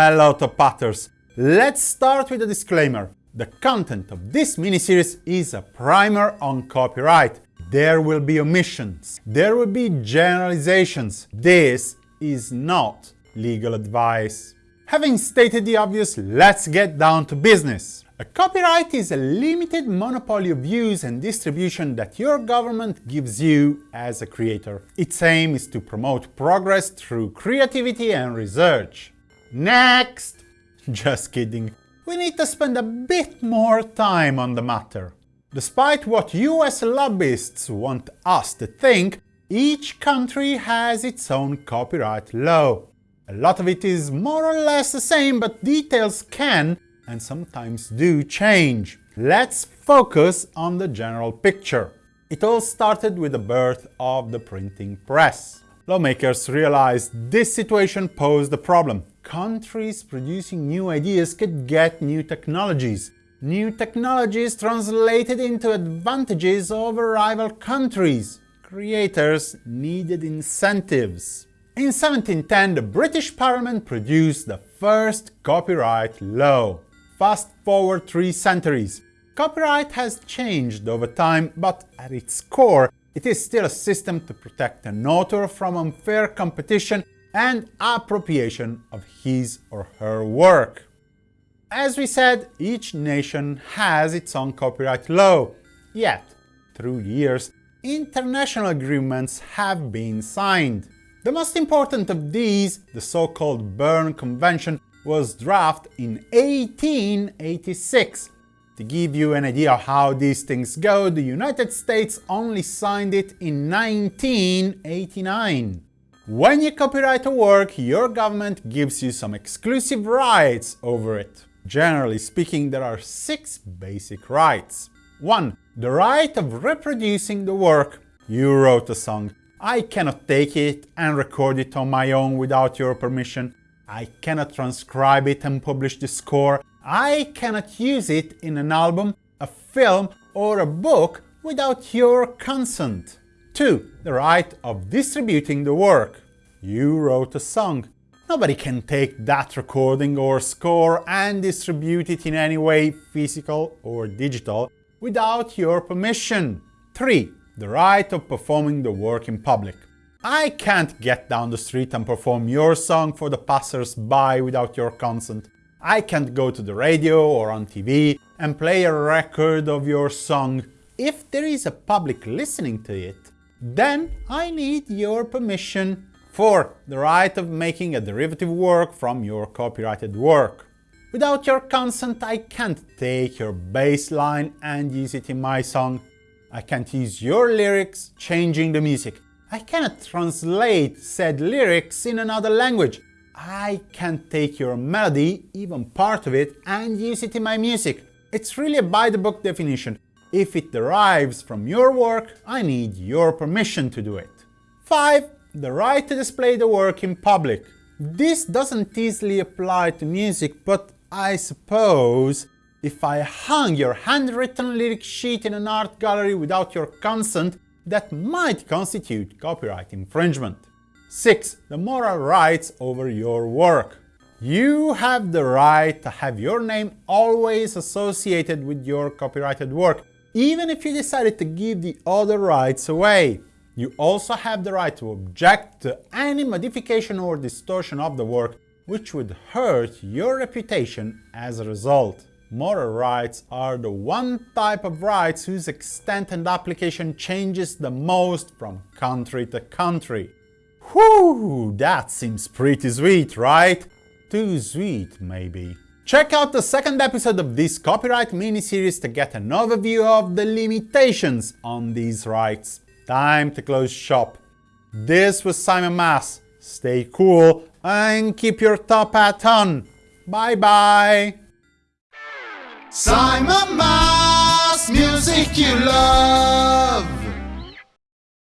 Hello Top Hatters! Let's start with a disclaimer. The content of this miniseries is a primer on copyright. There will be omissions, there will be generalizations. This is not legal advice. Having stated the obvious, let's get down to business. A copyright is a limited monopoly of use and distribution that your government gives you as a creator. Its aim is to promote progress through creativity and research. Next! Just kidding. We need to spend a bit more time on the matter. Despite what US lobbyists want us to think, each country has its own copyright law. A lot of it is more or less the same, but details can and sometimes do change. Let's focus on the general picture. It all started with the birth of the printing press. Lawmakers realized this situation posed a problem. Countries producing new ideas could get new technologies. New technologies translated into advantages over rival countries. Creators needed incentives. In 1710, the British Parliament produced the first copyright law. Fast forward three centuries. Copyright has changed over time, but at its core, it is still a system to protect an author from unfair competition and appropriation of his or her work. As we said, each nation has its own copyright law, yet, through years, international agreements have been signed. The most important of these, the so-called Berne Convention, was drafted in 1886. To give you an idea of how these things go, the United States only signed it in 1989. When you copyright a work, your government gives you some exclusive rights over it. Generally speaking, there are six basic rights. 1. The right of reproducing the work. You wrote a song. I cannot take it and record it on my own without your permission. I cannot transcribe it and publish the score. I cannot use it in an album, a film or a book without your consent. 2. The right of distributing the work. You wrote a song. Nobody can take that recording or score and distribute it in any way, physical or digital, without your permission. 3. The right of performing the work in public. I can't get down the street and perform your song for the passers-by without your consent. I can't go to the radio or on TV and play a record of your song. If there is a public listening to it, then I need your permission. 4. The right of making a derivative work from your copyrighted work. Without your consent, I can't take your bass line and use it in my song. I can't use your lyrics changing the music. I cannot translate said lyrics in another language. I can't take your melody, even part of it, and use it in my music. It's really a by-the-book definition. If it derives from your work, I need your permission to do it. 5. The right to display the work in public. This doesn't easily apply to music, but I suppose if I hung your handwritten lyric sheet in an art gallery without your consent, that might constitute copyright infringement. 6. The moral rights over your work. You have the right to have your name always associated with your copyrighted work, even if you decided to give the other rights away. You also have the right to object to any modification or distortion of the work which would hurt your reputation as a result. Moral rights are the one type of rights whose extent and application changes the most from country to country. Whew, that seems pretty sweet, right? Too sweet, maybe. Check out the second episode of this copyright mini-series to get an overview of the limitations on these rights. Time to close shop. This was Simon Mas. Stay cool and keep your top hat on. Bye bye! Simon Mas, music you love.